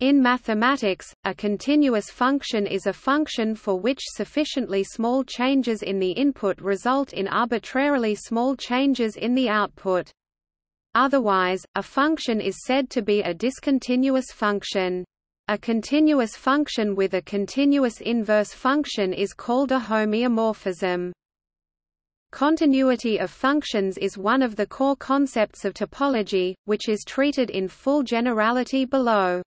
In mathematics, a continuous function is a function for which sufficiently small changes in the input result in arbitrarily small changes in the output. Otherwise, a function is said to be a discontinuous function. A continuous function with a continuous inverse function is called a homeomorphism. Continuity of functions is one of the core concepts of topology, which is treated in full generality below.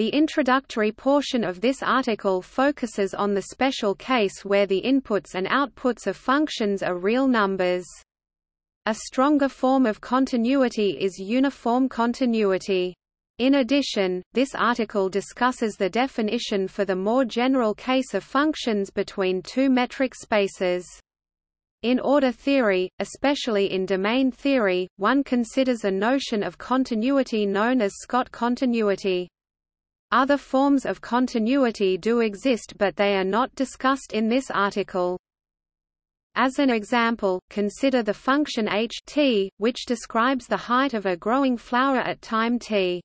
The introductory portion of this article focuses on the special case where the inputs and outputs of functions are real numbers. A stronger form of continuity is uniform continuity. In addition, this article discusses the definition for the more general case of functions between two metric spaces. In order theory, especially in domain theory, one considers a notion of continuity known as Scott continuity. Other forms of continuity do exist but they are not discussed in this article. As an example, consider the function h t, which describes the height of a growing flower at time t.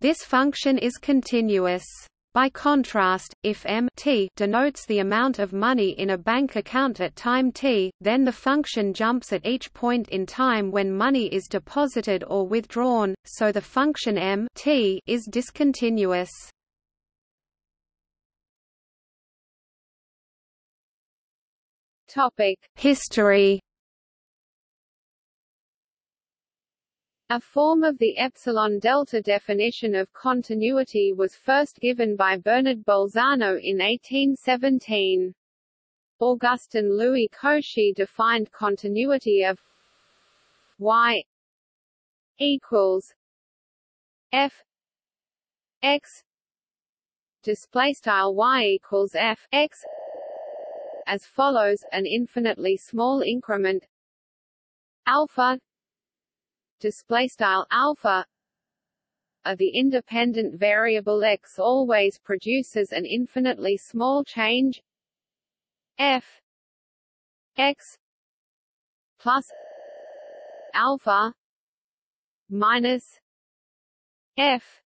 This function is continuous. By contrast, if m t denotes the amount of money in a bank account at time t, then the function jumps at each point in time when money is deposited or withdrawn, so the function m t is discontinuous. History A form of the epsilon-delta definition of continuity was first given by Bernard Bolzano in 1817. Augustin Louis Cauchy defined continuity of y equals f x display style y equals f x as follows an infinitely small increment alpha display style alpha of the independent variable x always produces an infinitely small change f x plus alpha minus f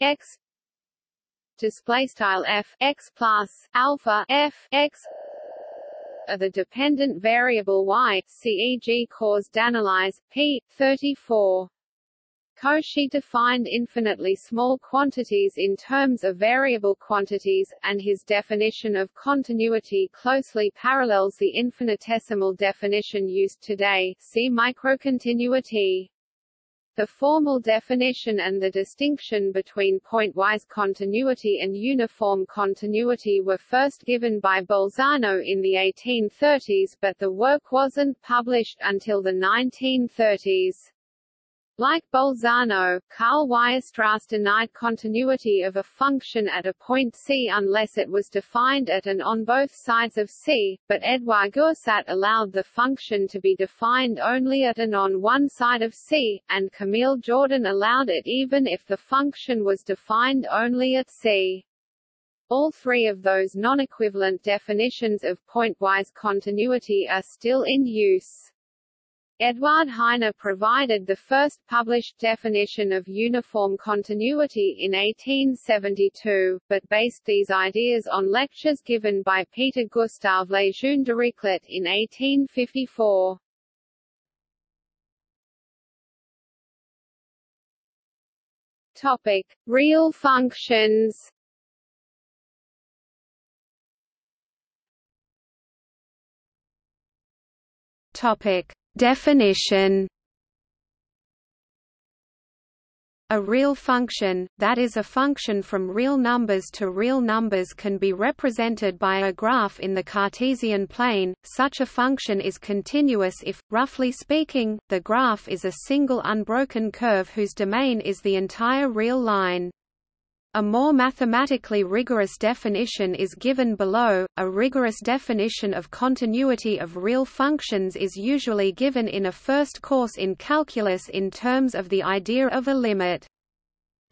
x display style f x plus alpha f x of the dependent variable y, CEG Cours d'analyse, p. 34. Cauchy defined infinitely small quantities in terms of variable quantities, and his definition of continuity closely parallels the infinitesimal definition used today see microcontinuity. The formal definition and the distinction between pointwise continuity and uniform continuity were first given by Bolzano in the 1830s but the work wasn't published until the 1930s. Like Bolzano, Karl Weierstrass denied continuity of a function at a point C unless it was defined at and on both sides of C, but Edouard Goursat allowed the function to be defined only at and on one side of C, and Camille Jordan allowed it even if the function was defined only at C. All three of those non-equivalent definitions of pointwise continuity are still in use. Eduard Heine provided the first published definition of uniform continuity in 1872, but based these ideas on lectures given by Peter Gustav Lejeune Dirichlet in 1854. Topic: Real functions. Topic: Definition A real function, that is a function from real numbers to real numbers can be represented by a graph in the Cartesian plane. Such a function is continuous if, roughly speaking, the graph is a single unbroken curve whose domain is the entire real line. A more mathematically rigorous definition is given below. A rigorous definition of continuity of real functions is usually given in a first course in calculus in terms of the idea of a limit.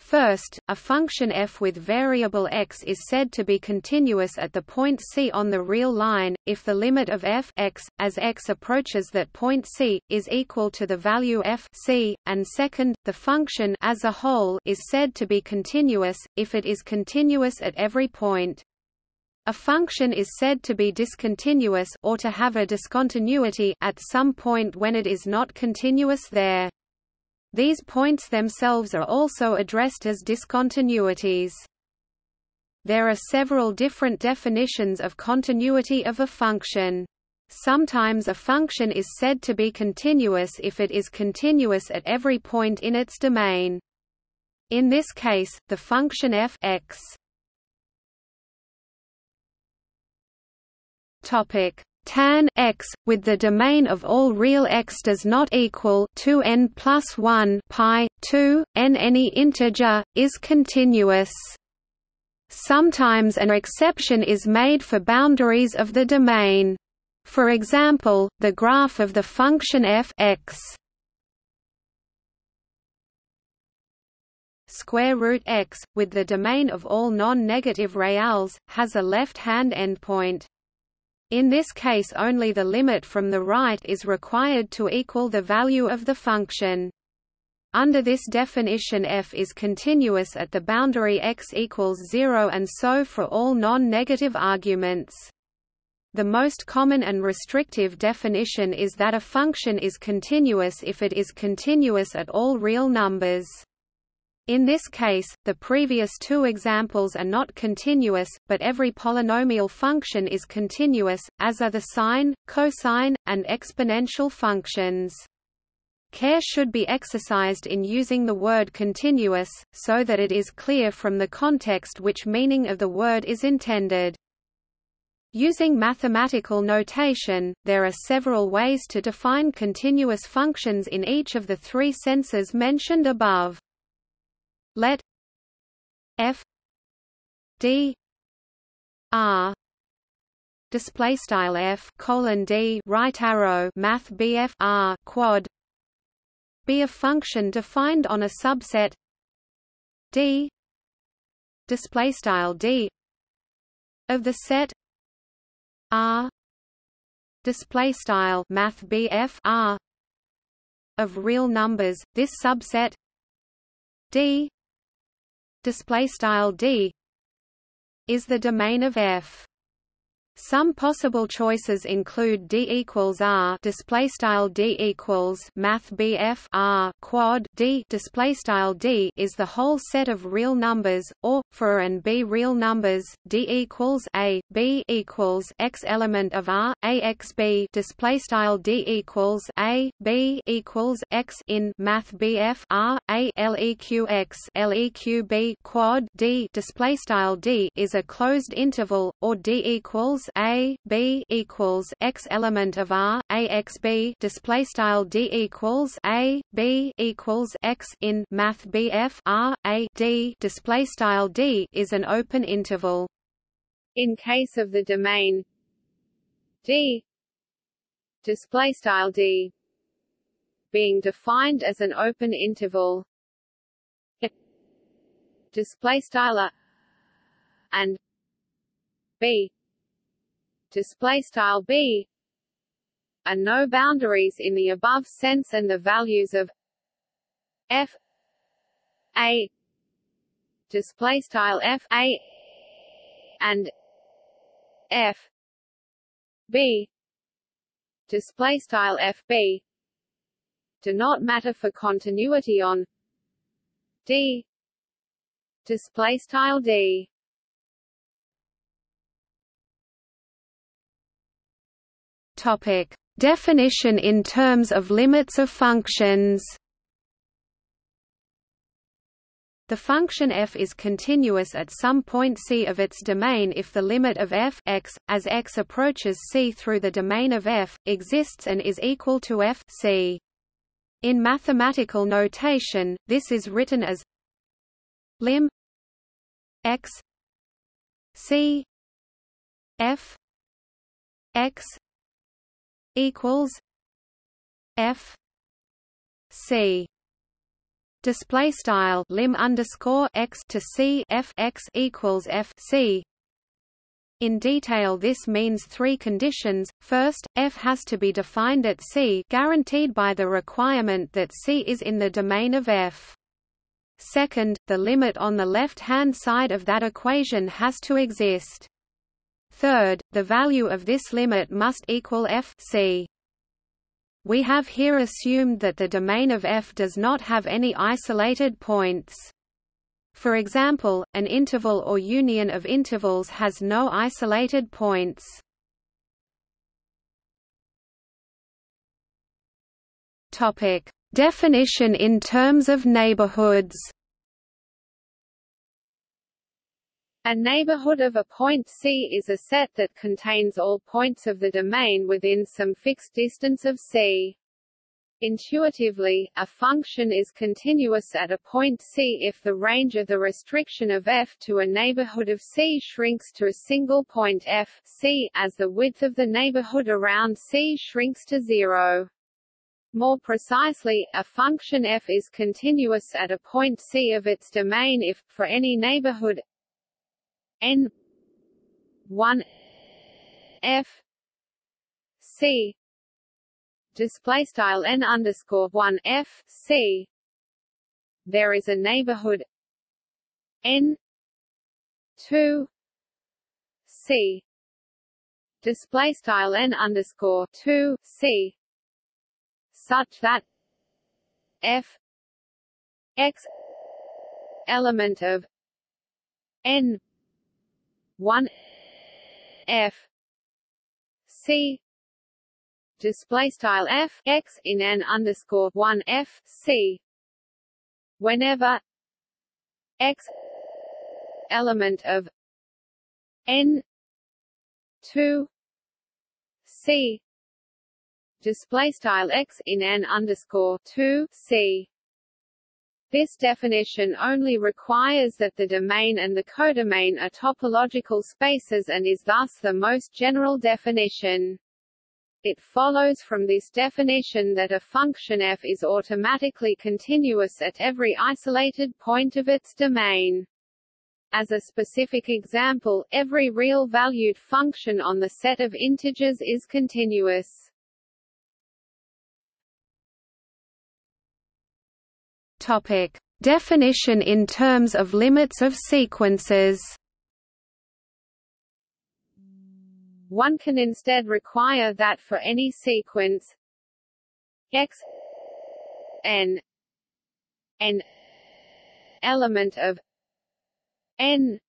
First, a function f with variable x is said to be continuous at the point C on the real line, if the limit of f x, as x approaches that point C, is equal to the value f c, and second, the function as a whole is said to be continuous, if it is continuous at every point. A function is said to be discontinuous or to have a discontinuity at some point when it is not continuous there. These points themselves are also addressed as discontinuities. There are several different definitions of continuity of a function. Sometimes a function is said to be continuous if it is continuous at every point in its domain. In this case, the function f x tan x with the domain of all real x does not equal 2n plus 1 pi 2 n any integer is continuous. Sometimes an exception is made for boundaries of the domain. For example, the graph of the function f x square root x with the domain of all non-negative reals has a left-hand endpoint. In this case only the limit from the right is required to equal the value of the function. Under this definition f is continuous at the boundary x equals 0 and so for all non-negative arguments. The most common and restrictive definition is that a function is continuous if it is continuous at all real numbers. In this case, the previous two examples are not continuous, but every polynomial function is continuous, as are the sine, cosine, and exponential functions. Care should be exercised in using the word continuous, so that it is clear from the context which meaning of the word is intended. Using mathematical notation, there are several ways to define continuous functions in each of the three senses mentioned above let f d r display style f colon d right arrow math bf r quad be a function defined on a subset d display style d of the set r display style math bf r of real numbers. This subset d display style d is the domain of F. Some possible choices include d equals r display style d equals math bf r quad d display style d is the whole set of real numbers, or for and b real numbers, d equals a b equals x element of r a x b display style d equals a b equals x in math bf r a leq x leq b quad d display style d is a closed interval, or d equals a b equals x element of r a x b display style d equals a b equals x in math bf r a d display style d is an open interval. In case of the domain d display style d being defined as an open interval display style and b display style b are no boundaries in the above sense and the values of f a display style f a and f b. Display style f b. Do not matter for continuity on d. Display style d. Topic: Definition in terms of limits of functions. The function f is continuous at some point C of its domain if the limit of f x, as x approaches C through the domain of f, exists and is equal to f c. In mathematical notation, this is written as lim x c f x equals F C display style lim underscore x to c f x equals f c in detail this means three conditions, first, f has to be defined at C guaranteed by the requirement that C is in the domain of f. Second, the limit on the left-hand side of that equation has to exist. Third, the value of this limit must equal f c. We have here assumed that the domain of f does not have any isolated points. For example, an interval or union of intervals has no isolated points. Definition in terms of neighborhoods. A neighborhood of a point C is a set that contains all points of the domain within some fixed distance of C. Intuitively, a function is continuous at a point C if the range of the restriction of f to a neighborhood of C shrinks to a single point f C as the width of the neighborhood around C shrinks to zero. More precisely, a function f is continuous at a point C of its domain if, for any neighborhood n 1 f c display style n underscore one f c. There is a neighborhood n two c display style n underscore two c such that f x element of n one f c display style f x in n underscore one f c whenever x element of n two c display style x in n underscore two c this definition only requires that the domain and the codomain are topological spaces and is thus the most general definition. It follows from this definition that a function f is automatically continuous at every isolated point of its domain. As a specific example, every real-valued function on the set of integers is continuous. Topic: Definition in terms of limits of sequences. One can instead require that for any sequence x n n element of n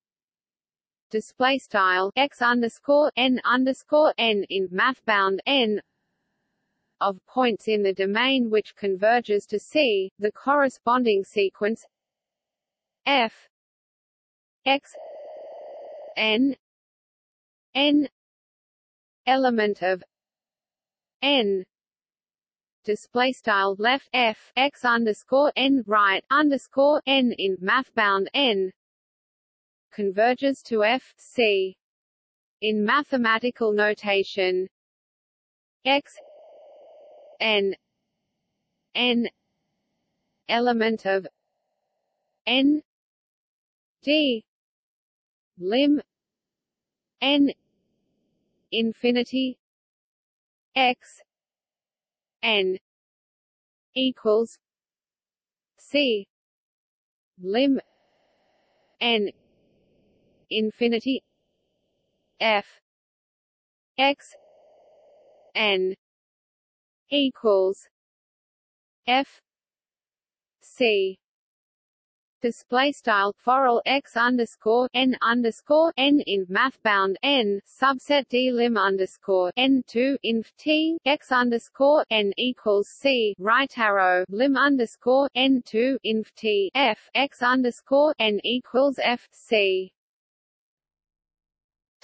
display style x underscore n underscore n in math bound n of points in the domain which converges to C, the corresponding sequence f x n n element of n display style left f x underscore n right underscore n in math bound n converges to f c in mathematical notation x n. N. Element of n. D. Lim. N. Infinity. X. N. Equals c. Lim. N. Infinity. F. X. N equals f c. Display style foral x underscore n underscore n in math bound n subset d lim underscore n two inf t x underscore n equals c right arrow lim underscore n two inf t f x underscore n equals f c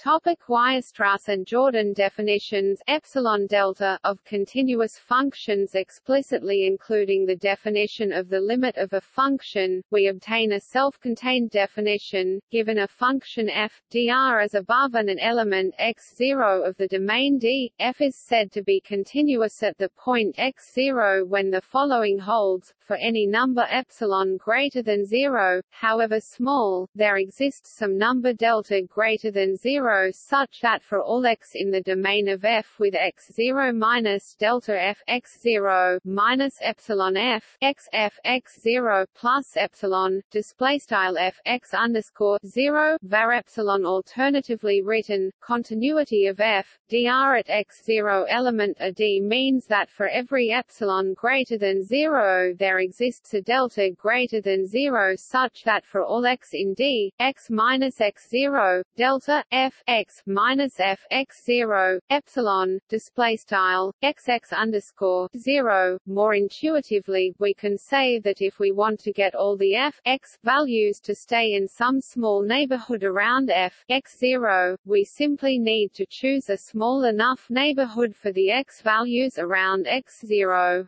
Topic Weierstrass and Jordan definitions. Epsilon delta of continuous functions explicitly including the definition of the limit of a function, we obtain a self-contained definition, given a function f, dr as above and an element x0 of the domain D, f is said to be continuous at the point x0 when the following holds, for any number epsilon greater than 0, however small, there exists some number delta greater than 0 such that for all x in the domain of f with x0 minus delta f x0 minus epsilon f x f x0 plus epsilon display style f x underscore 0 var epsilon alternatively written continuity of f dr at x0 element a d means that for every epsilon greater than 0 there exists a delta greater than 0 such that for all x in d x minus x0 delta f x minus f x zero epsilon display style x x underscore zero. More intuitively, we can say that if we want to get all the f x values to stay in some small neighborhood around f x zero, we simply need to choose a small enough neighborhood for the x values around x zero.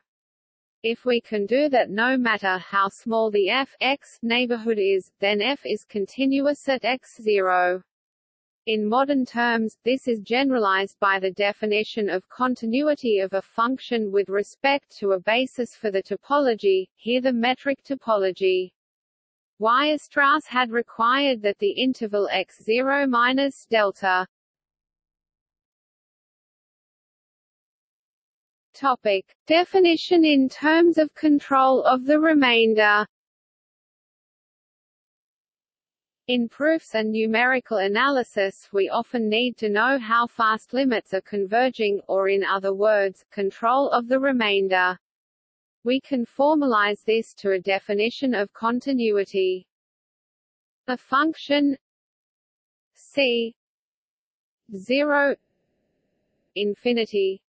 If we can do that no matter how small the f x neighborhood is, then f is continuous at x zero. In modern terms, this is generalized by the definition of continuity of a function with respect to a basis for the topology, here the metric topology. Weierstrass had required that the interval x0 minus delta Topic. Definition in terms of control of the remainder In proofs and numerical analysis we often need to know how fast limits are converging, or in other words, control of the remainder. We can formalize this to a definition of continuity. A function c 0 infinity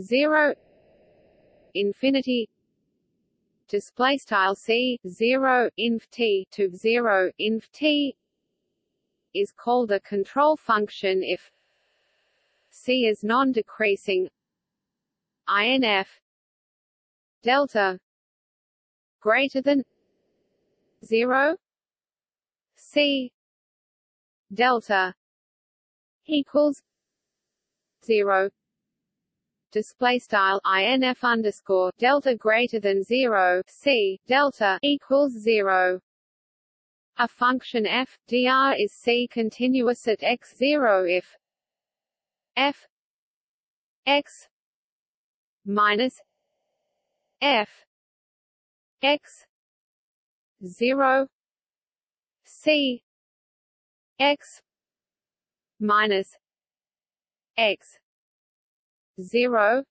0 infinity display style c 0 inf t to 0 inf t is called a control function if c is non-decreasing inf delta greater than 0 c delta equals 0 display style inf underscore delta greater than zero c delta equals zero. A function f dr is c continuous at x zero if f x minus f x zero c x minus x zero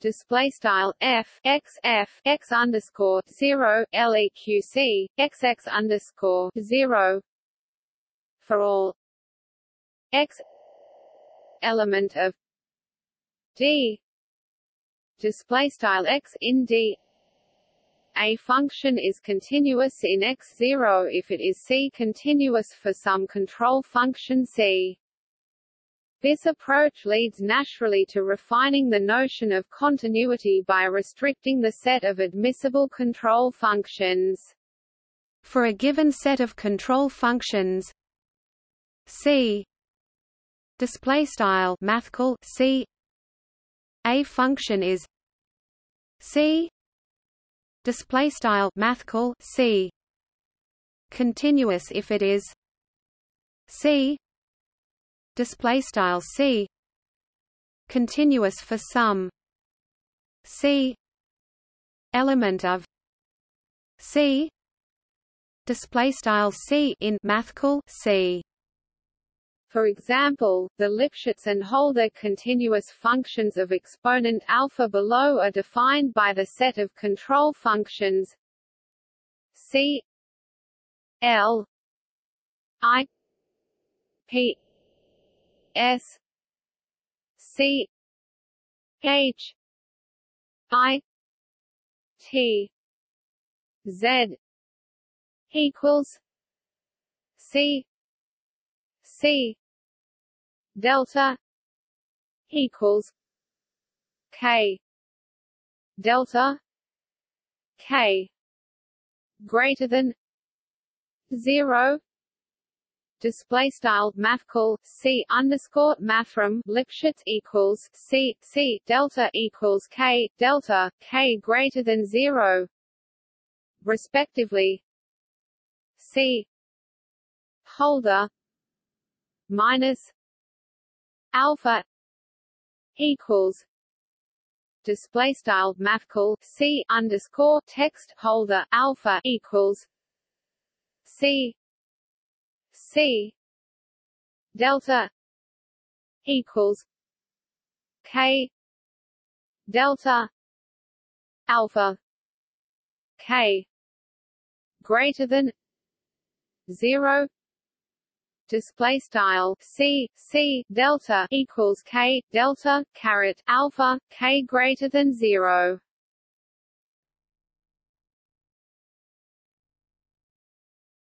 display style f x f x underscore zero leq x x underscore zero for all x element of d display style x in d a function is continuous in x0 if it is C continuous for some control function C. This approach leads naturally to refining the notion of continuity by restricting the set of admissible control functions. For a given set of control functions C display style mathcal C a function is C display style mathcal C continuous if it is C display style c continuous for some c element of c display style c in mathcal c. For example, the Lipschitz and Holder continuous functions of exponent alpha below are defined by the set of control functions C L I P S C H I T Z equals C c delta equals k delta k greater than 0 display style mathcal c underscore mathrm lipschitz equals c c delta equals k delta k greater than zero respectively. C holder minus alpha equals display style mathcal c underscore text holder alpha equals c c. Delta equals k. Delta alpha k. Greater than 0 display style c. C. Delta equals k. Delta caret alpha k greater than 0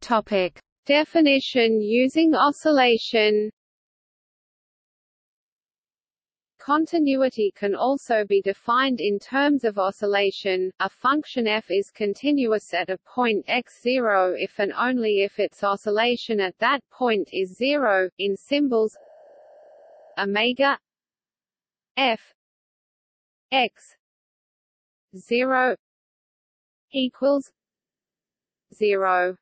topic definition using oscillation Continuity can also be defined in terms of oscillation. A function f is continuous at a point x0 if and only if its oscillation at that point is zero. In symbols, omega f x 0 equals 0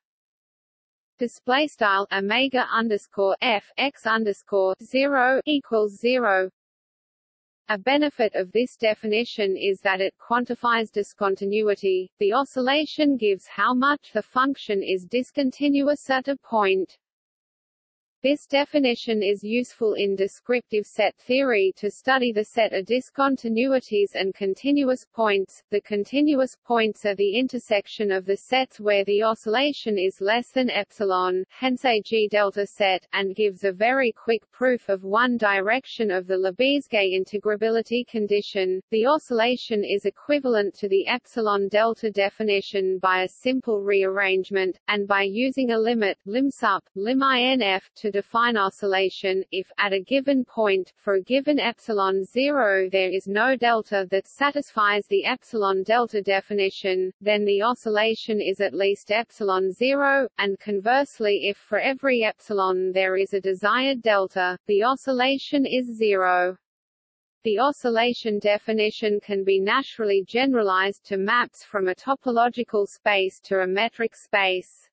display style omega underscore f x underscore 0 equals 0 a benefit of this definition is that it quantifies discontinuity. The oscillation gives how much the function is discontinuous at a point. This definition is useful in descriptive set theory to study the set of discontinuities and continuous points. The continuous points are the intersection of the sets where the oscillation is less than epsilon, hence a G-delta set, and gives a very quick proof of one direction of the Lebesgue integrability condition. The oscillation is equivalent to the epsilon delta definition by a simple rearrangement, and by using a limit lim sup, lim inf define oscillation, if, at a given point, for a given epsilon 0 there is no delta that satisfies the epsilon delta definition, then the oscillation is at least epsilon 0, and conversely if for every epsilon there is a desired delta, the oscillation is 0. The oscillation definition can be naturally generalized to maps from a topological space to a metric space.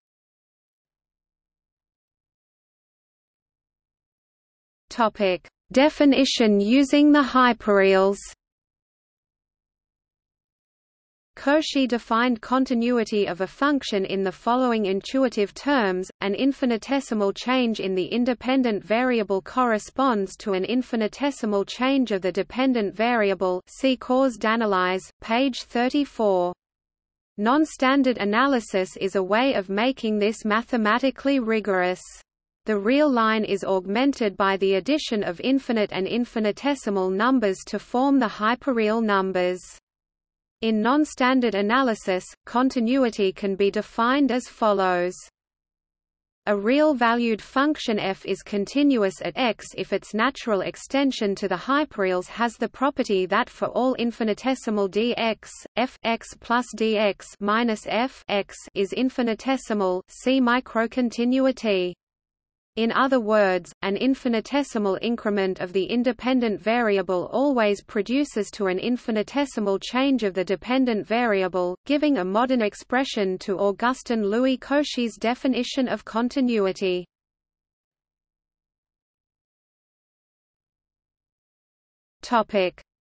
Topic: Definition using the hyperreals. Cauchy defined continuity of a function in the following intuitive terms, an infinitesimal change in the independent variable corresponds to an infinitesimal change of the dependent variable see Causes d'analyse, page 34. Non-standard analysis is a way of making this mathematically rigorous. The real line is augmented by the addition of infinite and infinitesimal numbers to form the hyperreal numbers. In non-standard analysis, continuity can be defined as follows. A real-valued function f is continuous at x if its natural extension to the hyperreals has the property that for all infinitesimal dx, f x plus dx minus f x is infinitesimal. See microcontinuity. In other words, an infinitesimal increment of the independent variable always produces to an infinitesimal change of the dependent variable, giving a modern expression to Augustin Louis Cauchy's definition of continuity.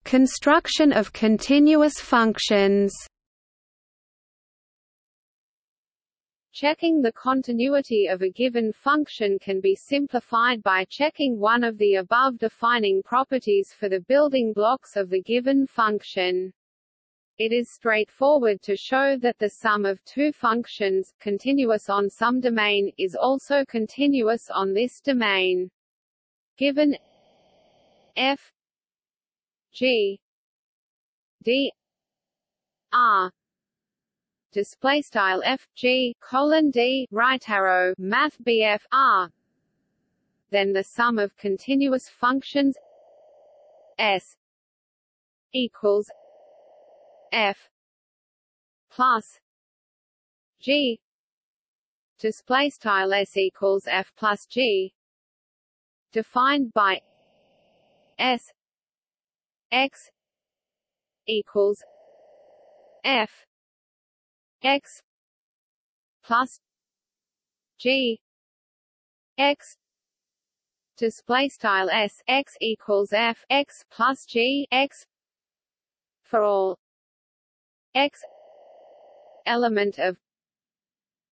Construction of continuous functions. Checking the continuity of a given function can be simplified by checking one of the above defining properties for the building blocks of the given function. It is straightforward to show that the sum of two functions, continuous on some domain, is also continuous on this domain. Given f g d r display style f g colon d right arrow math bf r. Then the sum of continuous functions s equals f plus g. Display style s equals f plus g. Defined by s x equals f x plus g x. Display style s x equals f x plus g x for all x element of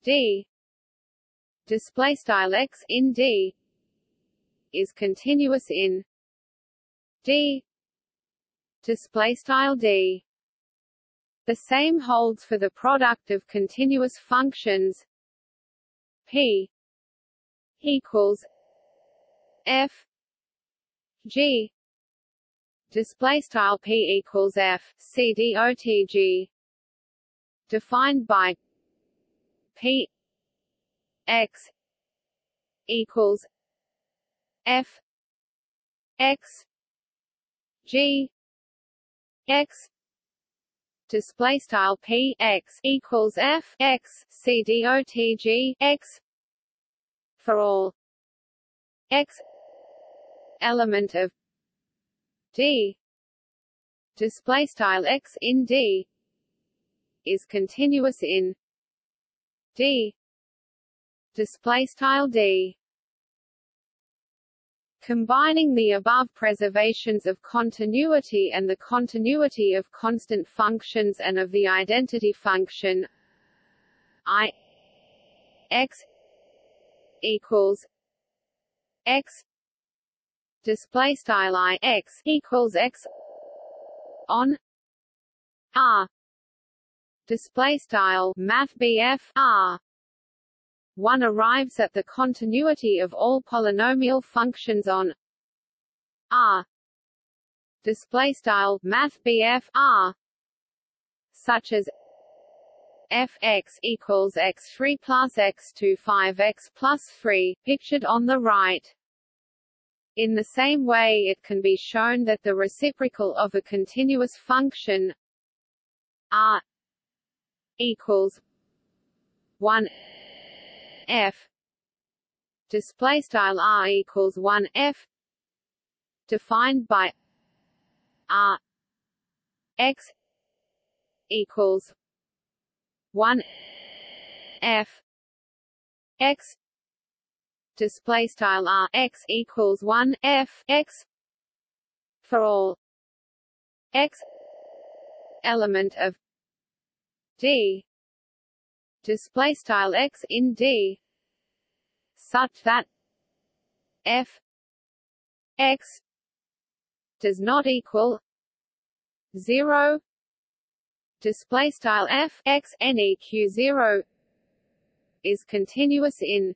d. Display style x in d is continuous in d. Display style d the same holds for the product of continuous functions. P equals f g. Display style p equals f c d o t g. Defined by p x equals f x g x display style p x equals f x c d o t g x for all. X element of d. Display style x in d is continuous in d. Display style d Combining the above preservations of continuity and the continuity of constant functions and of the identity function i x equals x display style i x equals x on r display style math r one arrives at the continuity of all polynomial functions on R display style math R such as fx equals x3 plus x2 5x plus 3 pictured on the right. In the same way it can be shown that the reciprocal of a continuous function r equals 1 f. Display style r equals 1 f. Defined by r x equals 1 f. X. Display style r x equals 1 f x for all x element of d display style x in d such that f x does not equal 0 display style f x neq 0 is continuous in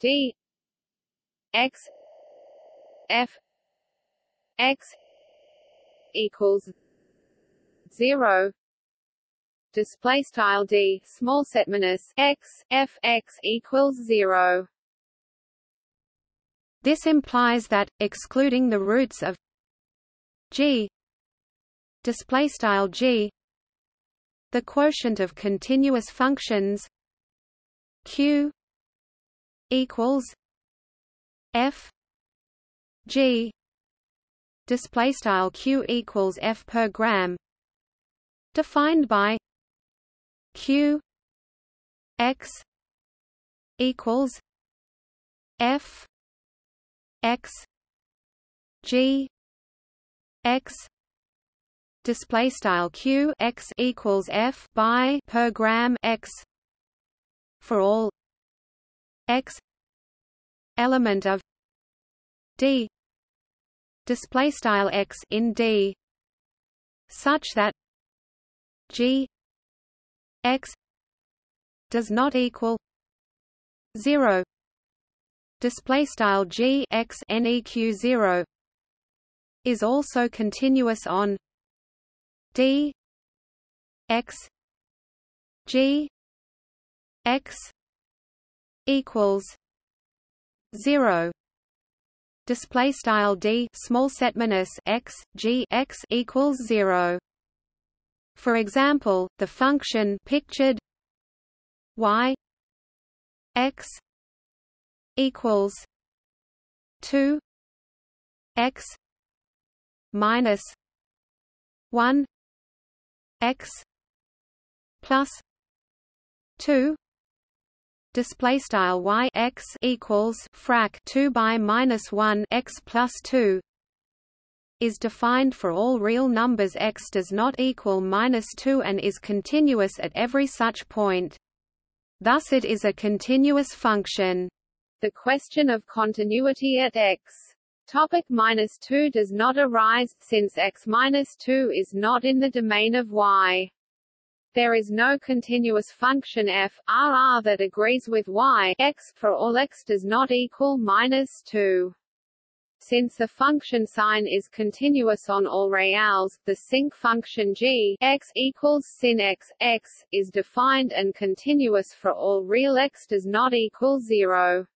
d x f x equals 0 display style d small set minus x f x equals 0 this implies that excluding the roots of g display style g the quotient of continuous functions q equals f g display style q equals f per gram defined by q x equals f x g x display style q x equals f by per gram x for all x element of d display style x in d such that g x does not equal 0 display style g x neq 0 is also continuous on d x g x equals zero. Display style d small set minus x g x equals 0 for example the function pictured y x equals 2 x minus 1 x plus 2 display style y x equals frac 2 by minus 1 x plus 2 is defined for all real numbers x does not equal minus 2 and is continuous at every such point. Thus it is a continuous function. The question of continuity at x topic minus 2 does not arise, since x minus 2 is not in the domain of y. There is no continuous function f r that agrees with y x for all x does not equal minus 2. Since the function sine is continuous on all reals, the sinc function g x equals sin x x is defined and continuous for all real x does not equal 0.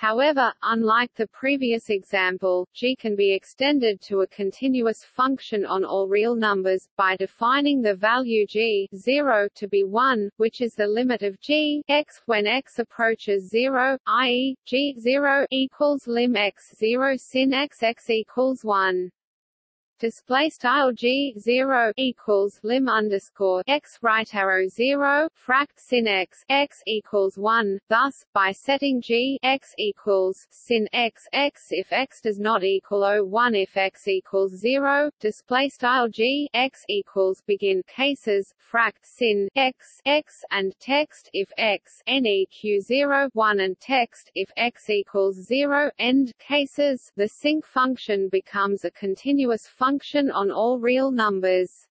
However, unlike the previous example, g can be extended to a continuous function on all real numbers, by defining the value g 0 to be 1, which is the limit of g x when x approaches 0, i.e., g 0 equals lim x 0 sin x x equals 1 display style g 0 equals lim underscore x right arrow 0 frac sin x x equals 1 thus by setting g x equals sin x x if x does not equal 1 if x equals 0 display style g x equals begin cases frac sin x x and text if x neq 0 1 and text if x equals 0 end cases. The sinc function becomes a continuous function function on all real numbers.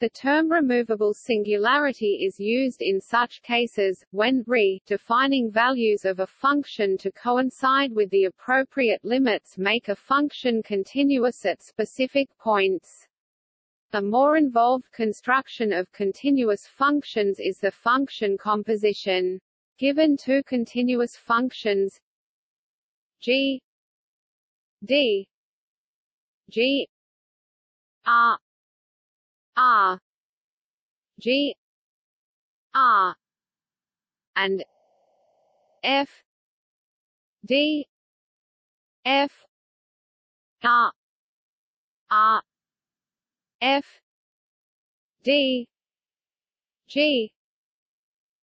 The term removable singularity is used in such cases, when re defining values of a function to coincide with the appropriate limits make a function continuous at specific points. A more involved construction of continuous functions is the function composition. Given two continuous functions g d g R R G. R and F. D. F. R R F. D. G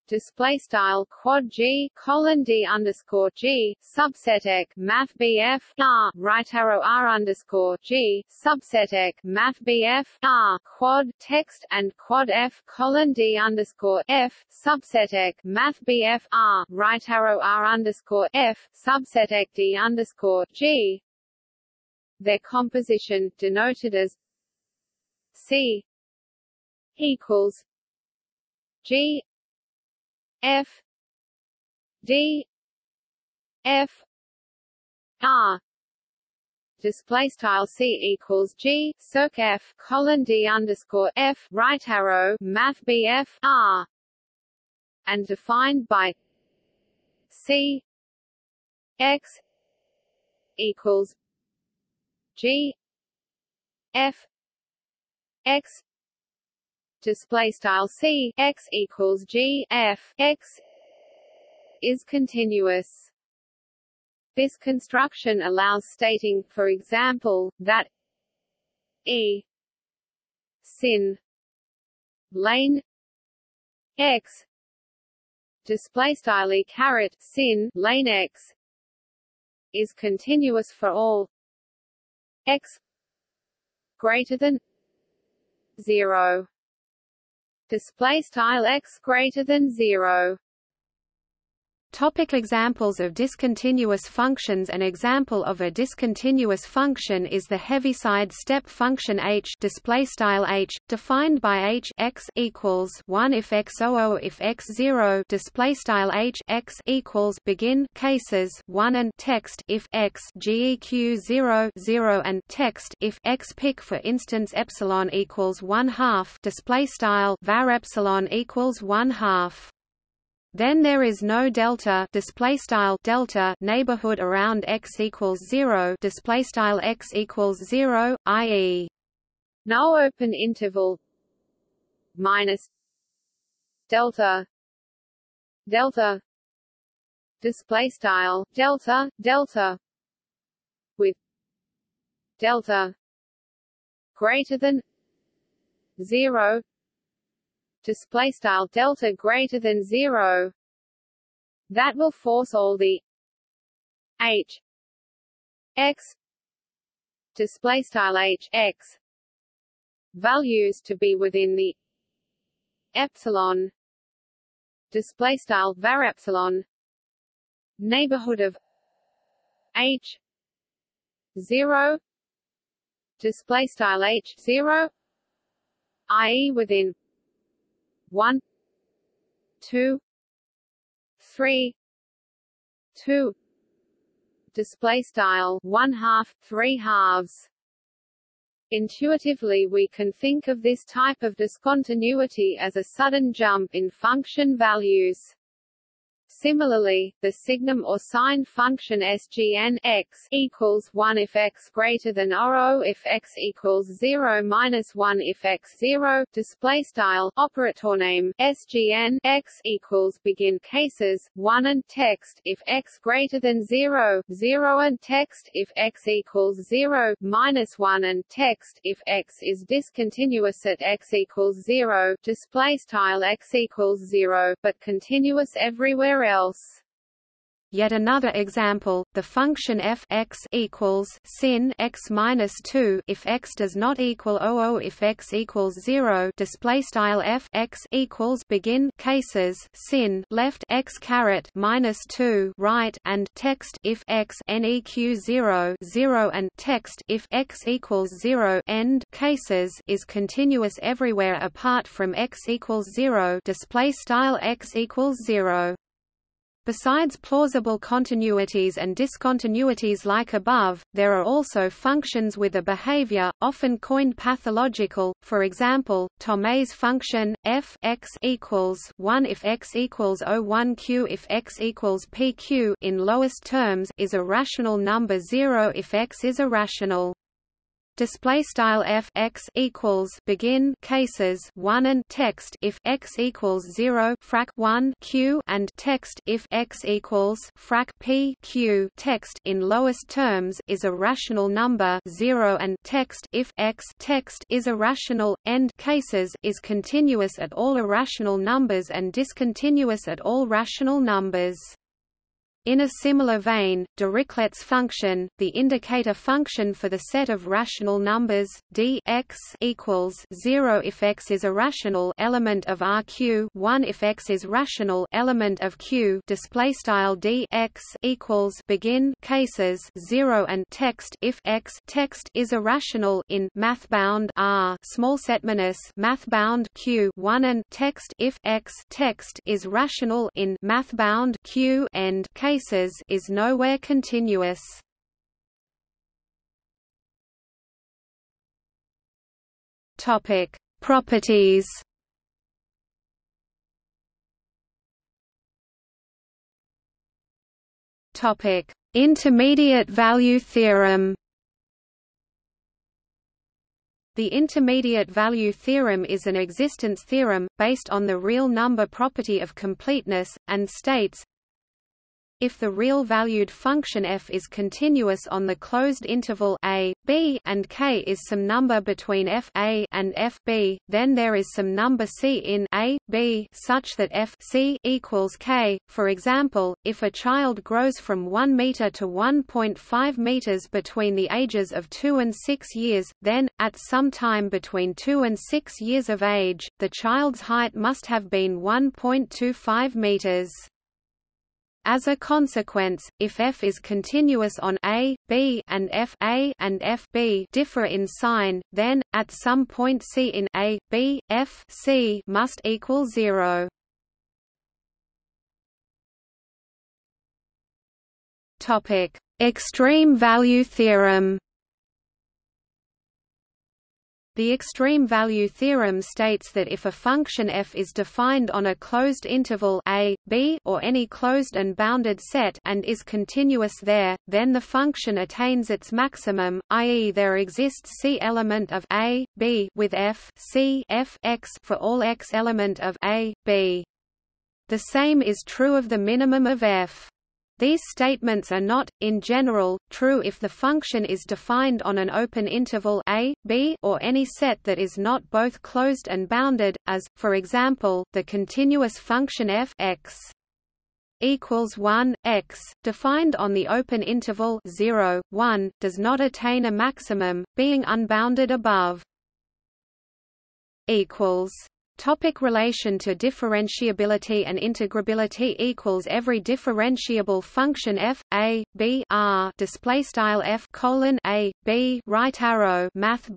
display style quad g colon d underscore g subset ek math bf r right arrow r underscore g subset ek math bf r quad text and quad f colon d underscore f subset ek math bf r right arrow r underscore f subset ek d underscore g. Their composition denoted as c equals g F D F R display style c equals g circ f colon d underscore f right arrow math bf r. And defined by c x equals g f x display style c x equals g f x is continuous. This construction allows stating, for example, that e sin lane x display style e caret sin lane x is continuous for all x greater than 0 display style x greater than 0 Topic examples of discontinuous functions. An example of a discontinuous function is the Heaviside step function h display style h defined by h x equals 1 if x 00 if x 0 display style h x equals begin cases 1 and text if x geq 0 0 and text if x pick for instance epsilon equals 1 half display style var epsilon equals 1 half then there is no delta display style delta neighborhood around x equals 0 display style x equals 0 i.e. no open interval minus delta delta display style delta delta with delta greater than 0 display style delta greater than 0 that will force all the h x display style h x values to be within the epsilon display style var epsilon neighborhood of h 0 display style h 0 i.e. within 1 2 3 2 display style. 1 half 3 halves. Intuitively we can think of this type of discontinuity as a sudden jump in function values. Similarly, the signum or sign function SGN x equals 1 if x greater than or O if x equals 0 minus 1 if x 0 display style operator name SGN x equals begin cases 1 and text if x greater than 0 0 and text if x equals 0 minus 1 and text if x is discontinuous at x equals 0 display style x equals 0 but continuous everywhere else. Yet another example, the function f x equals sin x minus two if x does not equal 00 if x equals zero. Display style f x equals begin cases sin left x caret minus two right and text if x neq zero zero and text if x equals zero end cases is continuous everywhere apart from x equals zero. Display style x equals zero. Besides plausible continuities and discontinuities like above, there are also functions with a behavior, often coined pathological, for example, Thomae's function, f x equals 1 if x equals 0, 1 q if x equals pq in lowest terms is a rational number 0 if x is irrational display style f x equals begin cases 1 and text if x equals 0 frac 1 q and text if x equals frac p q. Text in lowest terms is a rational number 0 and text if x text is irrational end cases is continuous at all irrational numbers and discontinuous at all rational numbers in a similar vein, Dirichlet's function, the indicator function for the set of rational numbers d x equals 0 if x is a rational element of RQ, 1 if x is rational element of Q. Display style d x equals begin cases 0 and text if x text is irrational in mathbound R small set minus mathbound Q 1 and text if x text is rational in mathbound Q end case is nowhere continuous. Topic: Properties. Topic: Intermediate value theorem. The intermediate value theorem is an existence theorem, based on the real number property of completeness, and states if the real-valued function f is continuous on the closed interval a, b and k is some number between f a and f b, then there is some number c in a, b such that f c equals k. For example, if a child grows from 1 meter to 1.5 meters between the ages of 2 and 6 years, then, at some time between 2 and 6 years of age, the child's height must have been 1.25 meters. As a consequence, if f is continuous on a, b and f a and f b differ in sign, then at some point c in a, b, f c must equal 0. Topic: Extreme value theorem. The extreme value theorem states that if a function f is defined on a closed interval a, b or any closed and bounded set and is continuous there, then the function attains its maximum, i.e. there exists c element of a, b with f c f x for all x element of a, b. The same is true of the minimum of f. These statements are not, in general, true if the function is defined on an open interval a, b or any set that is not both closed and bounded, as, for example, the continuous function f x equals 1 x defined on the open interval 0 1 does not attain a maximum being unbounded above equals Topic relation to differentiability and integrability equals every differentiable function f a b r display style f colon a b right arrow math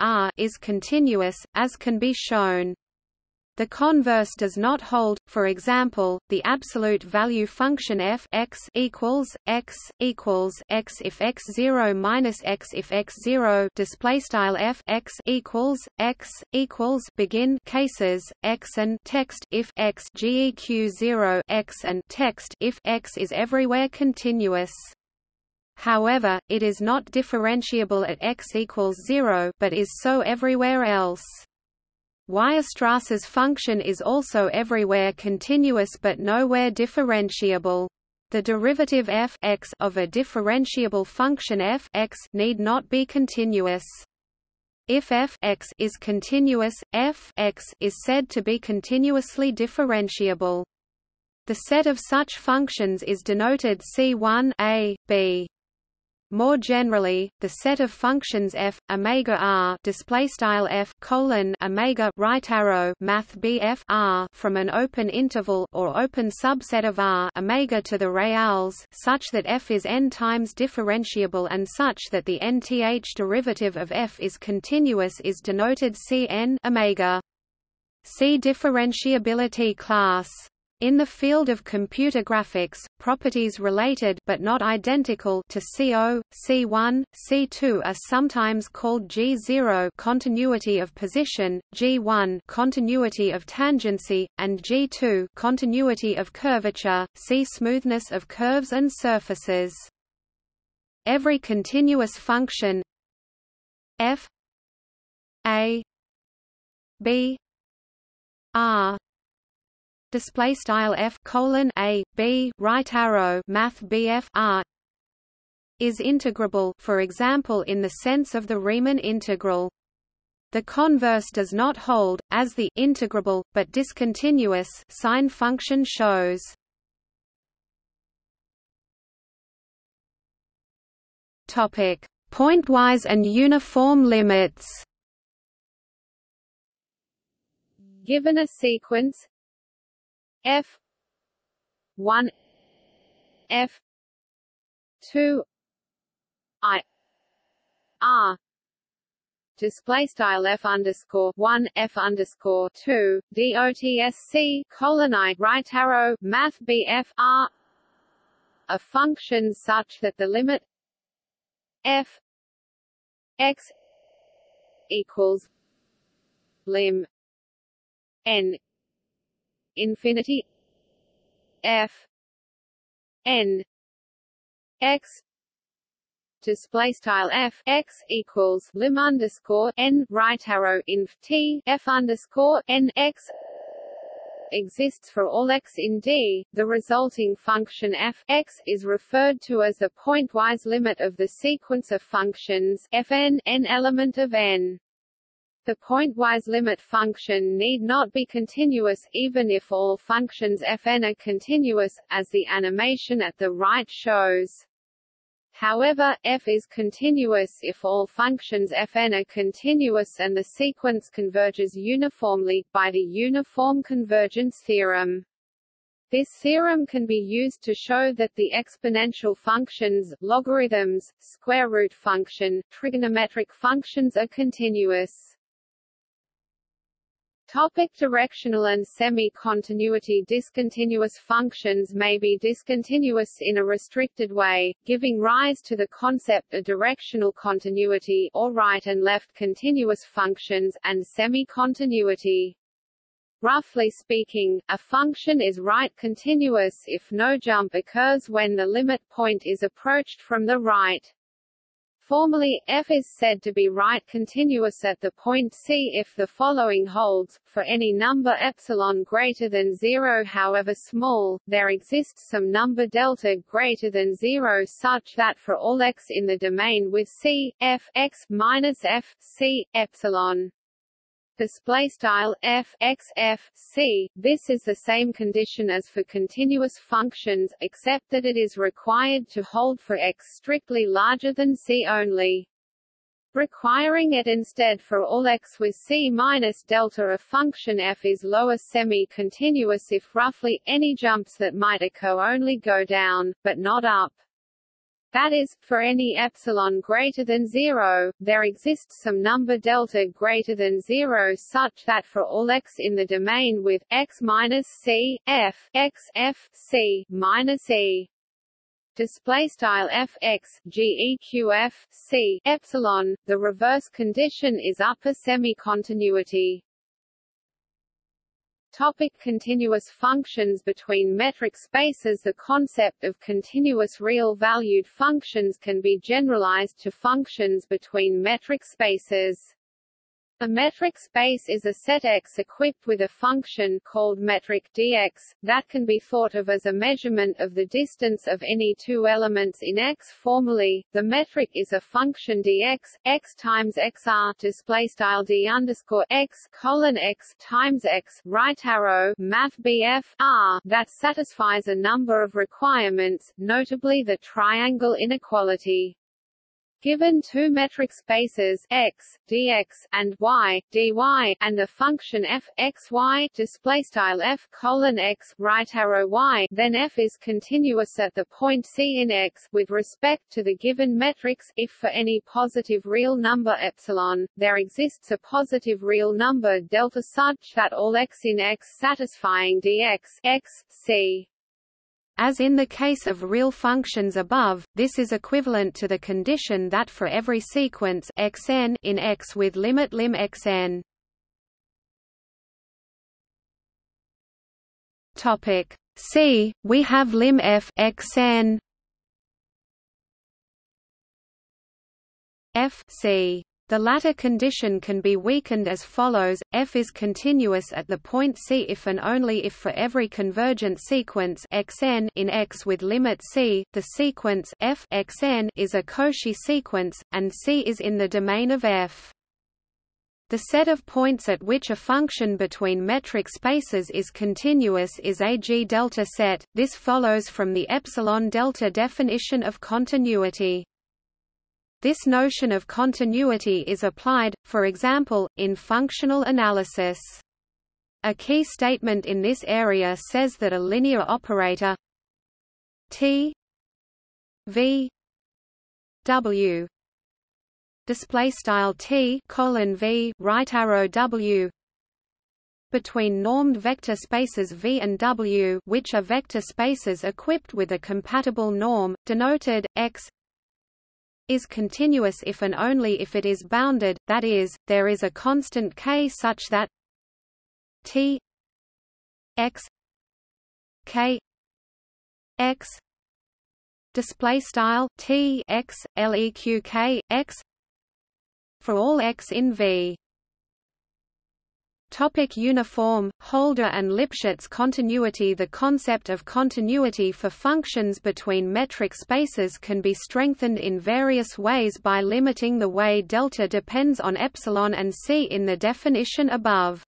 r is continuous as can be shown the converse does not hold. For example, the absolute value function f x equals x equals x if x zero minus x if x zero display style f x equals x equals begin cases x and text if x geq zero x and text if x is everywhere continuous. However, it is not differentiable at x equals zero, but is so everywhere else. Weierstrass's function is also everywhere continuous but nowhere differentiable. The derivative f x of a differentiable function f x need not be continuous. If f x is continuous, f x is said to be continuously differentiable. The set of such functions is denoted C1 a, b. More generally, the set of functions f omega r display style f colon omega right arrow math bf r from an open interval or open subset of r omega to the reals such that f is n times differentiable and such that the nth derivative of f is continuous is denoted Cn omega. See differentiability class. In the field of computer graphics, properties related but not identical to CO, C1, C2 are sometimes called G0 continuity of position, G1 continuity of tangency, and G2 continuity of curvature. See smoothness of curves and surfaces. Every continuous function f a b r display style f colon a b right arrow math bf r is integrable for example in the sense of the Riemann integral. The converse does not hold as the integrable but discontinuous sign function shows. Topic. Pointwise and uniform limits. Given a sequence F one F two I R. Display style f underscore one f underscore two dotsc colon i right arrow math bf r. A function such that the limit f x equals lim n infinity. F. N. X. Display style f. X equals lim underscore n right arrow inf t. F underscore n x exists for all x in D, the resulting function f x is referred to as the pointwise limit of the sequence of functions fn n element of n. The pointwise limit function need not be continuous even if all functions fn are continuous, as the animation at the right shows. However, f is continuous if all functions fn are continuous and the sequence converges uniformly, by the uniform convergence theorem. This theorem can be used to show that the exponential functions, logarithms, square root function, trigonometric functions are continuous. Topic directional and semi-continuity Discontinuous functions may be discontinuous in a restricted way, giving rise to the concept of directional continuity or right and left continuous functions, and semi-continuity. Roughly speaking, a function is right continuous if no jump occurs when the limit point is approached from the right. Formally, f is said to be right continuous at the point C if the following holds, for any number epsilon greater than 0 however small, there exists some number delta greater than 0 such that for all x in the domain with C, f x minus f C, epsilon display style f x f c. This is the same condition as for continuous functions, except that it is required to hold for x strictly larger than c only. Requiring it instead for all x with c minus delta a function f is lower semi-continuous if roughly any jumps that might occur only go down, but not up. That is, for any epsilon greater than 0, there exists some number delta greater than 0 such that for all x in the domain with x minus c, f, x, f, c, minus e, display style f x geq f c epsilon the reverse condition is upper semi continuity Topic continuous functions between metric spaces The concept of continuous real-valued functions can be generalized to functions between metric spaces. A metric space is a set X equipped with a function called metric dx, that can be thought of as a measurement of the distance of any two elements in X. Formally, the metric is a function dx, x times xr display style d underscore x colon x times x right arrow math bf r that satisfies a number of requirements, notably the triangle inequality. Given two metric spaces x, dx, and y, dy, and the function f x y display style f colon x right arrow y, then f is continuous at the point c in x with respect to the given metrics. If for any positive real number epsilon, there exists a positive real number delta such that all x in x satisfying dx x c as in the case of real functions above, this is equivalent to the condition that for every sequence xn in X with limit lim xn. Topic C. We have lim f xn f c the latter condition can be weakened as follows, f is continuous at the point c if and only if for every convergent sequence xn in X with limit c, the sequence f xn is a Cauchy sequence, and c is in the domain of f. The set of points at which a function between metric spaces is continuous is a G delta set. This follows from the epsilon delta definition of continuity. This notion of continuity is applied, for example, in functional analysis. A key statement in this area says that a linear operator T V W display style T colon V right arrow W between normed vector spaces V and W which are vector spaces equipped with a compatible norm, denoted, x is continuous if and only if it is bounded, that is, there is a constant k such that t x k x display style t x leq k x for all x in V. Topic uniform, Holder and Lipschitz continuity The concept of continuity for functions between metric spaces can be strengthened in various ways by limiting the way delta depends on epsilon and c in the definition above.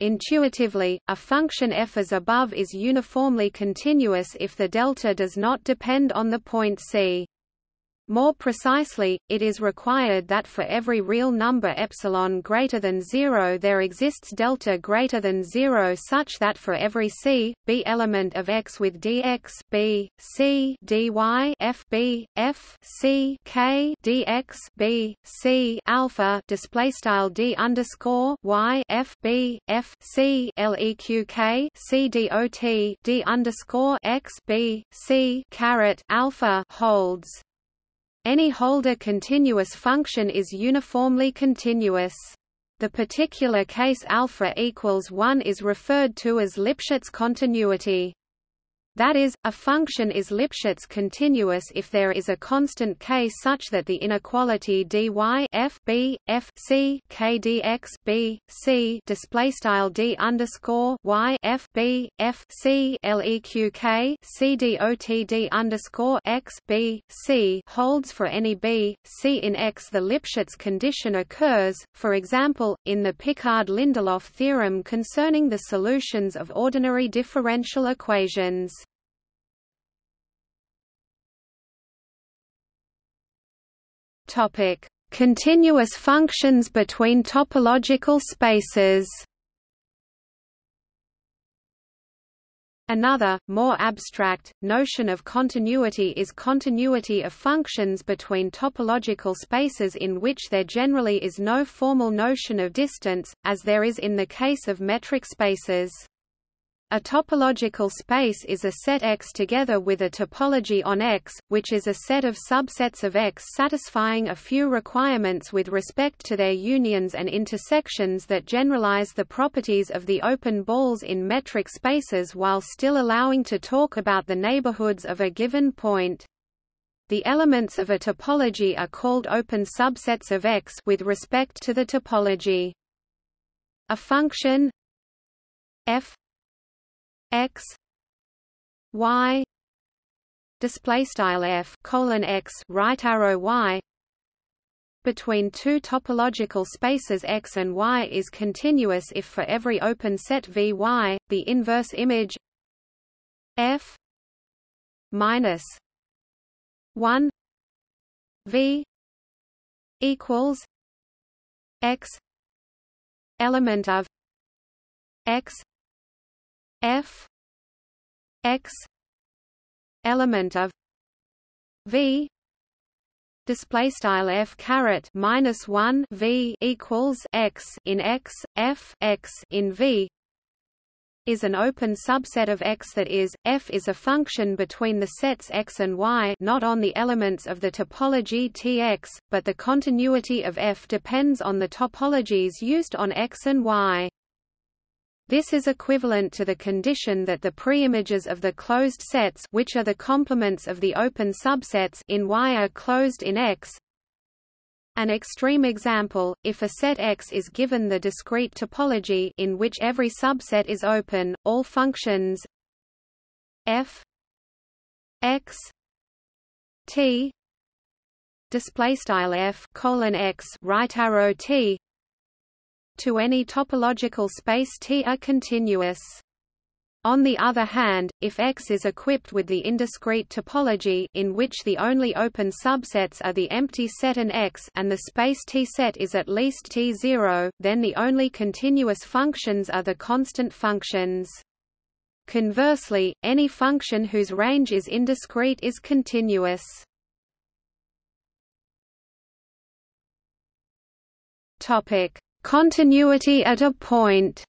Intuitively, a function f as above is uniformly continuous if the delta does not depend on the point c. More precisely, it is required that for every real number epsilon greater than 0 there exists delta greater than 0 such that for every c, b element of x with dx b, c dy f b, f c k dx b, c alpha display style d underscore y f b, f c leq k c dot d underscore x b, c caret alpha holds. Any Holder continuous function is uniformly continuous. The particular case alpha equals 1 is referred to as Lipschitz continuity. That is, a function is Lipschitz continuous if there is a constant k such that the inequality dy f b f c k dx b c display style d underscore y f b f c leq k c dot d underscore x b c holds for any b c in x. The Lipschitz condition occurs, for example, in the Picard-Lindelof theorem concerning the solutions of ordinary differential equations. Topic: Continuous functions between topological spaces. Another, more abstract, notion of continuity is continuity of functions between topological spaces in which there generally is no formal notion of distance, as there is in the case of metric spaces. A topological space is a set X together with a topology on X, which is a set of subsets of X satisfying a few requirements with respect to their unions and intersections that generalize the properties of the open balls in metric spaces while still allowing to talk about the neighborhoods of a given point. The elements of a topology are called open subsets of X with respect to the topology. A function f x y display style f colon x right arrow y. Between two topological spaces x and y is continuous if for every open set Vy, the inverse image f minus 1 v equals x element of x f x element of v display style f caret minus 1 v equals x in x f x in v is an open subset of X that is, f is a function between the sets X and Y not on the elements of the topology Tx, but the continuity of f depends on the topologies used on X and Y. This is equivalent to the condition that the preimages of the closed sets which are the complements of the open subsets in Y are closed in X. An extreme example, if a set X is given the discrete topology in which every subset is open, all functions f x t display style f colon x right arrow t to any topological space T are continuous. On the other hand, if X is equipped with the indiscrete topology in which the only open subsets are the empty set and X and the space T set is at least T0, then the only continuous functions are the constant functions. Conversely, any function whose range is indiscrete is continuous. Topic: Continuity at a point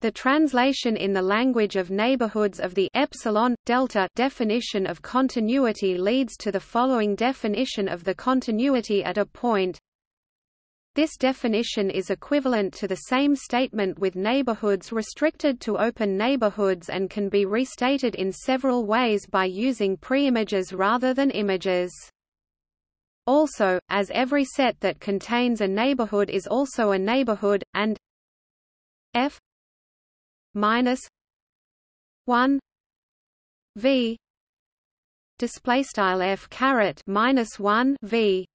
The translation in the language of neighborhoods of the epsilon delta definition of continuity leads to the following definition of the continuity at a point. This definition is equivalent to the same statement with neighborhoods restricted to open neighborhoods and can be restated in several ways by using preimages rather than images. Also, as every set that contains a neighborhood is also a neighborhood, and f minus one v display style f caret minus one v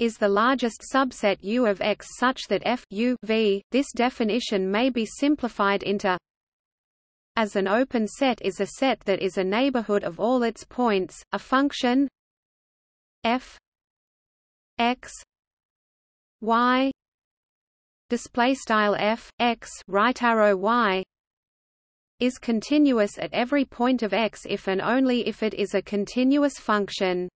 is the largest subset U of X such that f u v. This definition may be simplified into as an open set is a set that is a neighborhood of all its points, a function f x y display style f x right arrow y is continuous at every point of x if and only if it is a continuous function.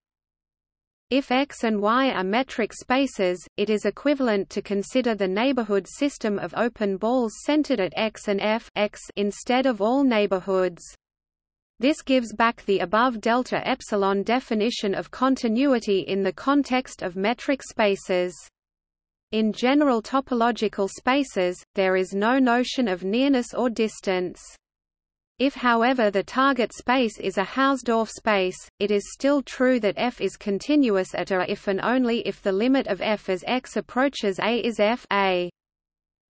If x and y are metric spaces, it is equivalent to consider the neighborhood system of open balls centered at x and f x instead of all neighborhoods. This gives back the above delta epsilon definition of continuity in the context of metric spaces. In general topological spaces, there is no notion of nearness or distance. If however the target space is a Hausdorff space, it is still true that f is continuous at a if and only if the limit of f as x approaches a is f a.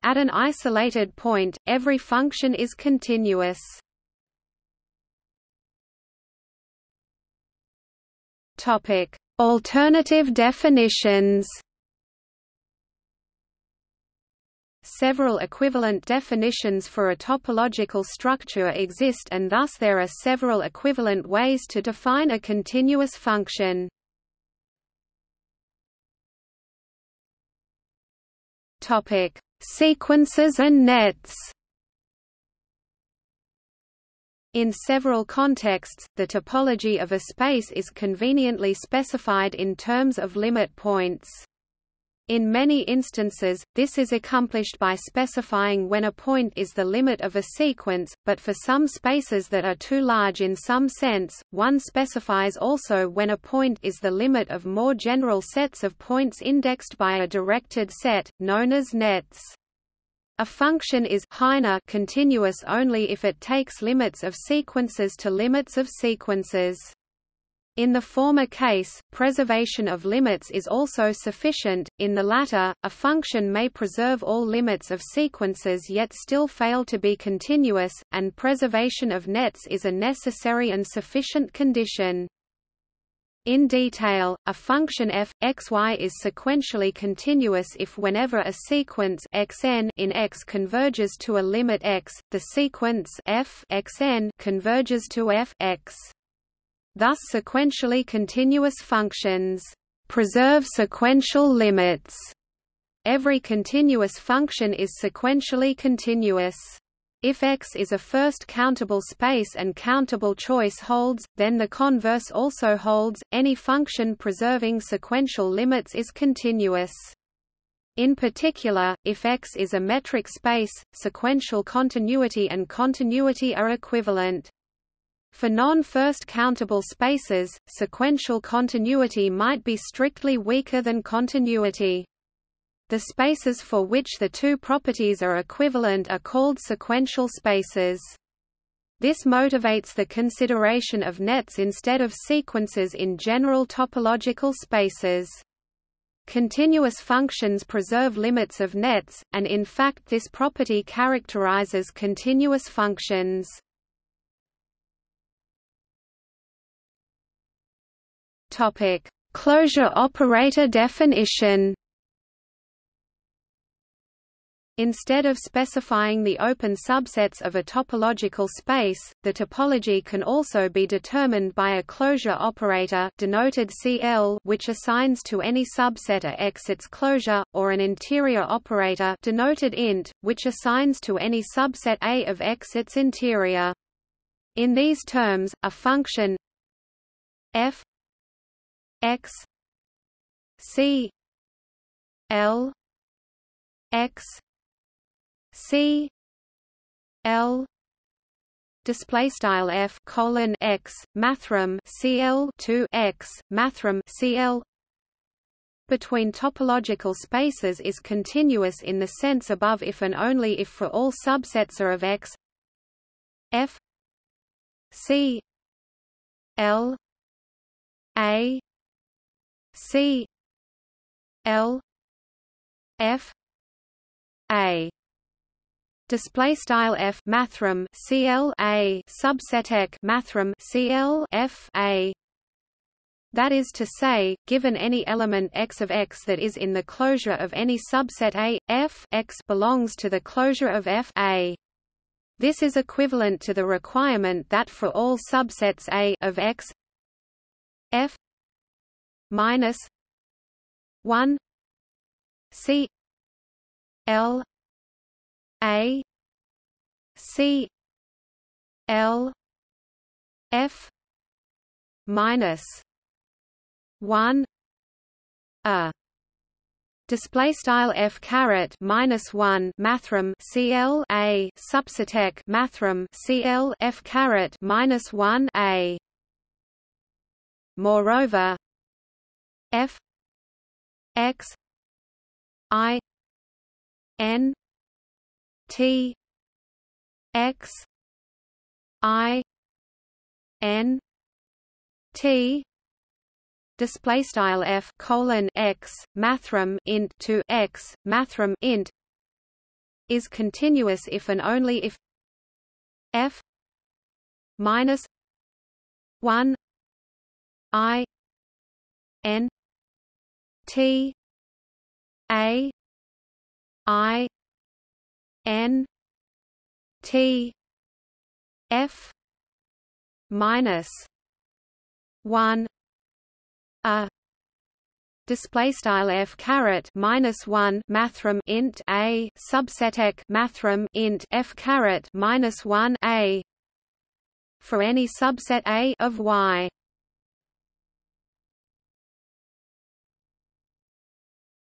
At an isolated point, every function is continuous. Topic: Alternative definitions. Several equivalent definitions for a topological structure exist and thus there are several equivalent ways to define a continuous function. Topic: Sequences and nets. In several contexts, the topology of a space is conveniently specified in terms of limit points. In many instances, this is accomplished by specifying when a point is the limit of a sequence, but for some spaces that are too large in some sense, one specifies also when a point is the limit of more general sets of points indexed by a directed set, known as nets. A function is Heine continuous only if it takes limits of sequences to limits of sequences. In the former case, preservation of limits is also sufficient, in the latter, a function may preserve all limits of sequences yet still fail to be continuous, and preservation of nets is a necessary and sufficient condition. In detail, a function f x y is sequentially continuous if whenever a sequence xn in X converges to a limit x, the sequence f converges to f x. Thus sequentially continuous functions preserve sequential limits. Every continuous function is sequentially continuous. If X is a first countable space and countable choice holds, then the converse also holds, any function preserving sequential limits is continuous. In particular, if X is a metric space, sequential continuity and continuity are equivalent. For non-first countable spaces, sequential continuity might be strictly weaker than continuity. The spaces for which the two properties are equivalent are called sequential spaces. This motivates the consideration of nets instead of sequences in general topological spaces. Continuous functions preserve limits of nets, and in fact this property characterizes continuous functions. Closure operator definition. Instead of specifying the open subsets of a topological space, the topology can also be determined by a closure operator denoted CL which assigns to any subset A X its closure, or an interior operator denoted int, which assigns to any subset A of X its interior. In these terms, a function f x c l x c l display style f colon x mathrm cl 2 x mathrm cl. Between topological spaces is continuous in the sense above if and only if for all subsets are of x. F c l a C L F A display style f mathrm cl a subset mathrm cl f a that is to say, given any element x of x that is in the closure of any subset A, f x belongs to the closure of f A. This is equivalent to the requirement that for all subsets A of X F minus one C L A C L F minus one A Display style f caret minus one mathrm cl a subsetec mathrm cl f caret minus one a. Moreover, f x i n t x i n t display style f colon x mathrm int to x mathrm int is continuous if and only if f minus 1 i n t a i n t f minus 1 a display style f caret minus one mathrm int a subset subsetec mathrm int f caret minus one a for any subset a of y.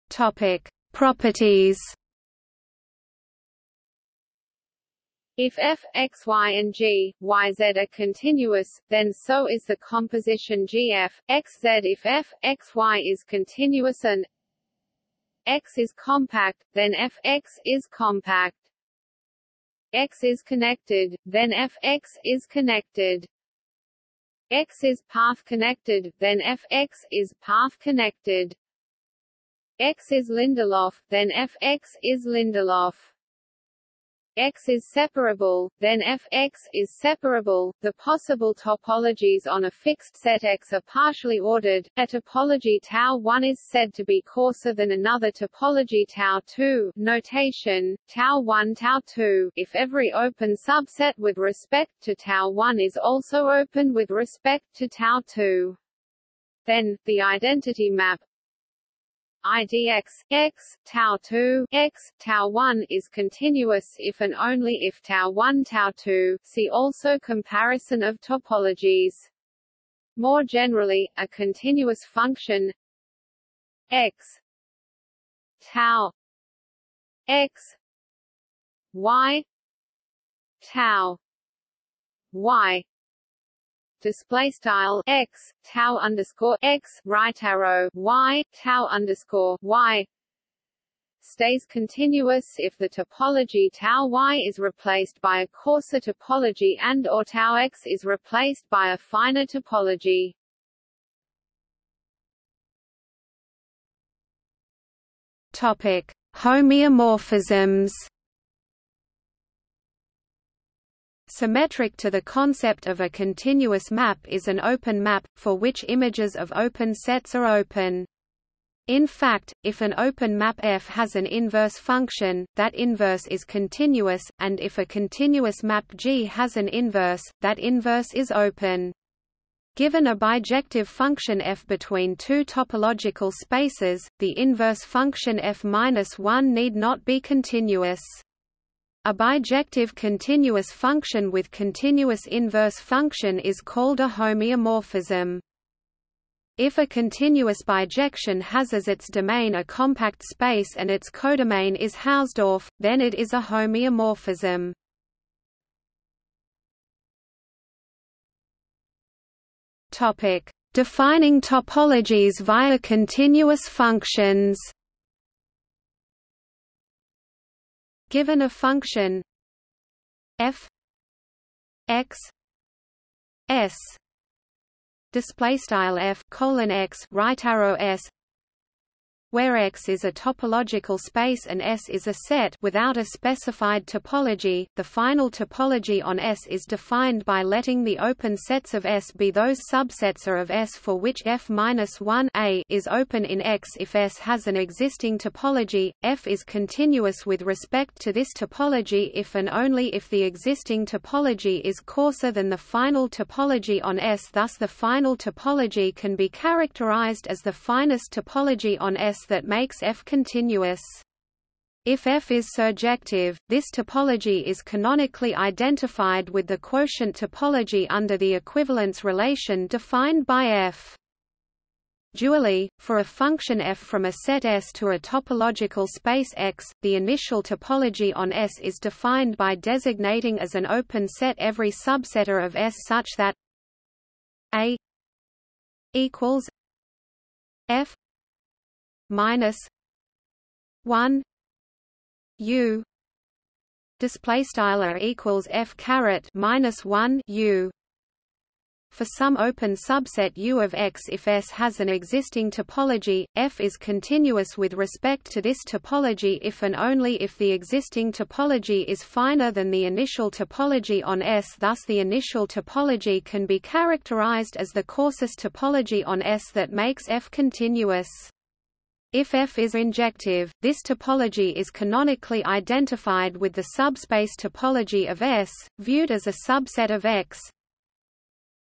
Topic properties. If f, x, y and g, y, z are continuous, then so is the composition gf, x, z. If f, x, y is continuous and x is compact, then f, x is compact. x is connected, then f, x is connected. x is path connected, then f, x is path connected. x is Lindelof, then f, x is Lindelof. X is separable, then Fx is separable. The possible topologies on a fixed set X are partially ordered. A topology tau 1 is said to be coarser than another topology tau 2. Notation: tau 1 tau 2. If every open subset with respect to tau 1 is also open with respect to tau 2. Then, the identity map idx x tau 2 x tau 1 is continuous if and only if tau 1 tau 2 see also comparison of topologies. More generally a continuous function x tau x y tau y display style x tau underscore x right arrow y tau underscore y stays continuous if the topology tau y is replaced by a coarser topology and or tau x is replaced by a finer topology. Topic: Homeomorphisms. Symmetric to the concept of a continuous map is an open map, for which images of open sets are open. In fact, if an open map F has an inverse function, that inverse is continuous, and if a continuous map G has an inverse, that inverse is open. Given a bijective function f between two topological spaces, the inverse function f-1 need not be continuous. A bijective continuous function with continuous inverse function is called a homeomorphism. If a continuous bijection has as its domain a compact space and its codomain is Hausdorff, then it is a homeomorphism. Defining topologies via continuous functions. Given a function f x s display style f colon x right arrow s where X is a topological space and S is a set without a specified topology. The final topology on S is defined by letting the open sets of S be those subsets of S for which F-1 A is open in X if S has an existing topology. F is continuous with respect to this topology if and only if the existing topology is coarser than the final topology on S. Thus the final topology can be characterized as the finest topology on S that makes F continuous. If F is surjective, this topology is canonically identified with the quotient topology under the equivalence relation defined by F. Dually, for a function f from a set S to a topological space X, the initial topology on S is defined by designating as an open set every subset A of S such that A equals F minus one U display style equals F caret minus one U for some open subset U of X if S has an existing topology, F is continuous with respect to this topology if and only if the existing topology is finer than the initial topology on S thus the initial topology can be characterized as the coarsest topology on S that makes F continuous. If F is injective, this topology is canonically identified with the subspace topology of S, viewed as a subset of X,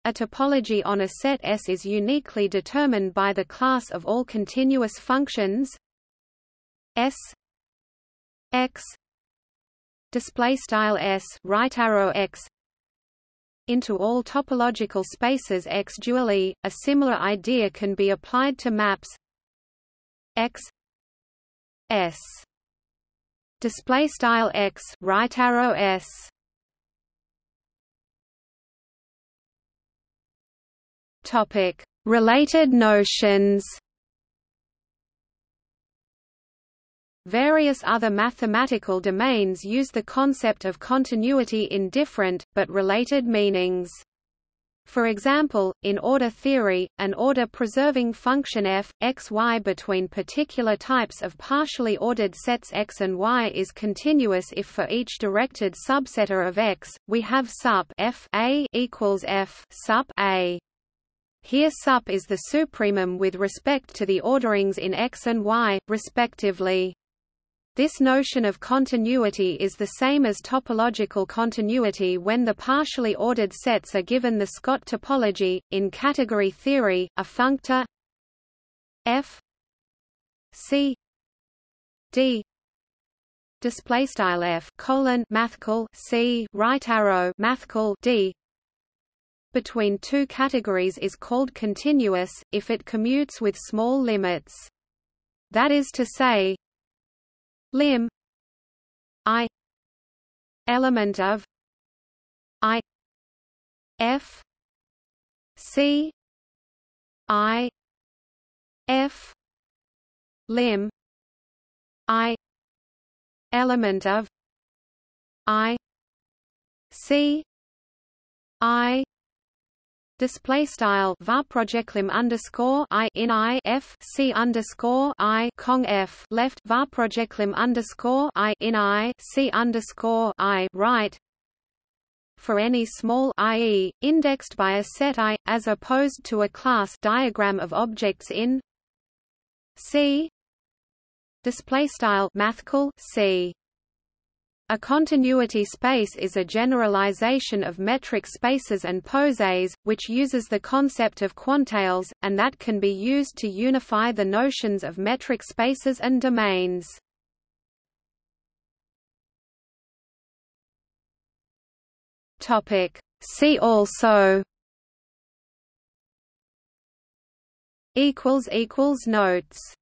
a topology on a set S is uniquely determined by the class of all continuous functions S X display style S right arrow X into all topological spaces X dually. A similar idea can be applied to maps X S display style X right arrow S Topic: Related notions. Various other mathematical domains use the concept of continuity in different, but related meanings. For example, in order theory, an order-preserving function f, x, y between particular types of partially ordered sets x and y is continuous if for each directed subset A of x, we have sup f a equals f sup a. Here sup is the supremum with respect to the orderings in X and Y, respectively. This notion of continuity is the same as topological continuity when the partially ordered sets are given the Scott topology. In category theory, a functor f c d display style f colon mathcal c right arrow mathcal d between two categories is called continuous, if it commutes with small limits. That is to say, lim i element of i f c i f lim i element of i c i display style var projectlim underscore i in i f c underscore i cong f left var projectlim underscore i in i c underscore i right for any small i.e., indexed by a set i, as opposed to a class diagram of objects in C. Display style mathcal C. A continuity space is a generalization of metric spaces and posets, which uses the concept of quantales, and that can be used to unify the notions of metric spaces and domains. See also Notes